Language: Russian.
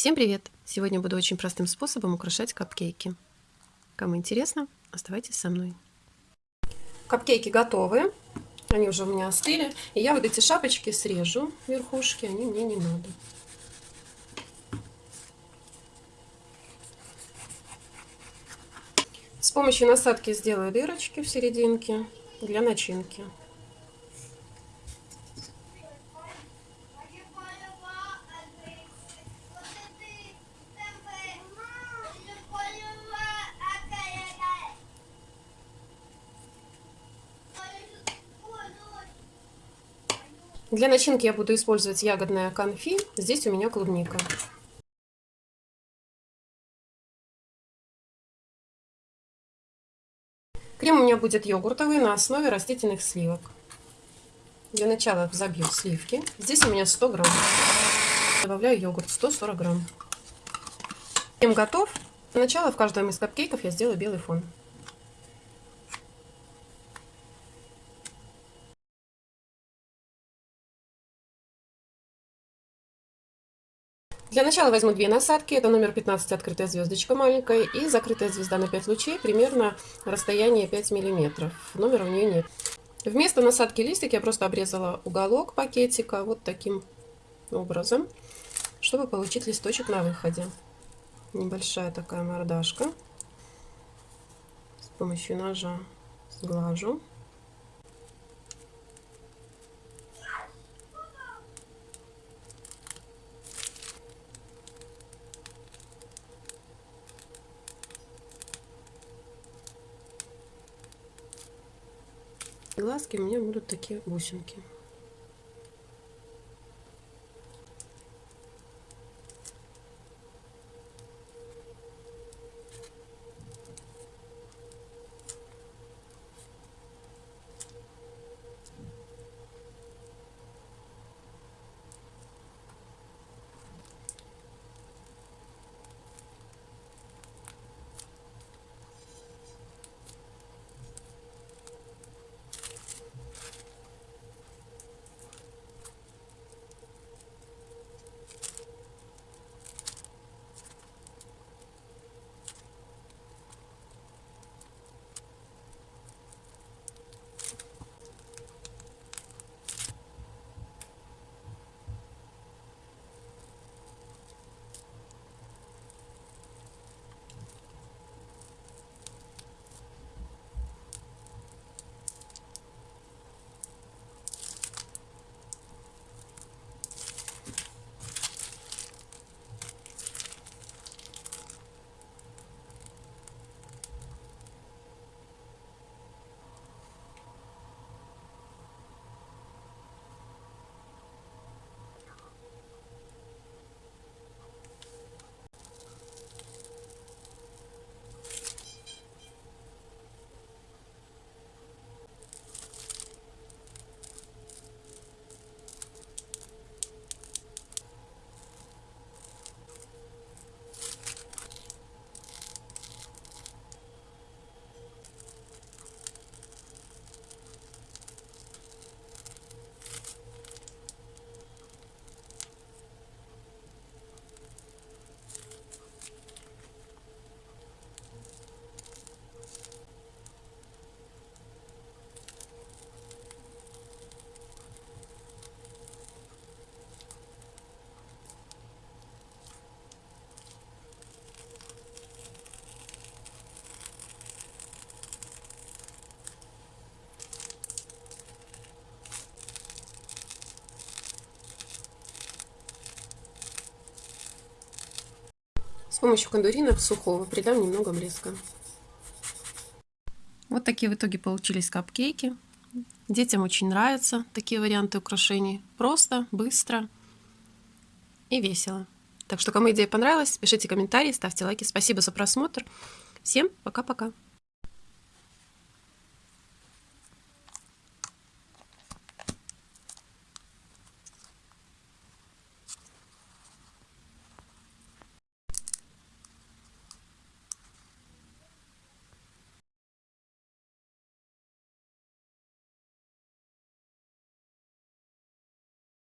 Всем привет! Сегодня буду очень простым способом украшать капкейки. Кому интересно, оставайтесь со мной. Капкейки готовы. Они уже у меня остыли. И я вот эти шапочки срежу, верхушки, они мне не надо. С помощью насадки сделаю дырочки в серединке для начинки. Для начинки я буду использовать ягодное конфи. Здесь у меня клубника. Крем у меня будет йогуртовый на основе растительных сливок. Для начала забью сливки. Здесь у меня 100 грамм. Добавляю йогурт 140 грамм. Крем готов. Для начала в каждом из капкейков я сделаю белый фон. Для начала возьму две насадки. Это номер 15 открытая звездочка маленькая и закрытая звезда на 5 лучей, примерно расстояние 5 миллиметров. Номера у нее нет. Вместо насадки листик я просто обрезала уголок пакетика вот таким образом, чтобы получить листочек на выходе. Небольшая такая мордашка. С помощью ножа сглажу. Глазки у меня будут такие бусинки помощью кондурина сухого придам немного блеска. Вот такие в итоге получились капкейки. Детям очень нравятся такие варианты украшений. Просто, быстро и весело. Так что, кому идея понравилась, пишите комментарии, ставьте лайки. Спасибо за просмотр. Всем пока-пока.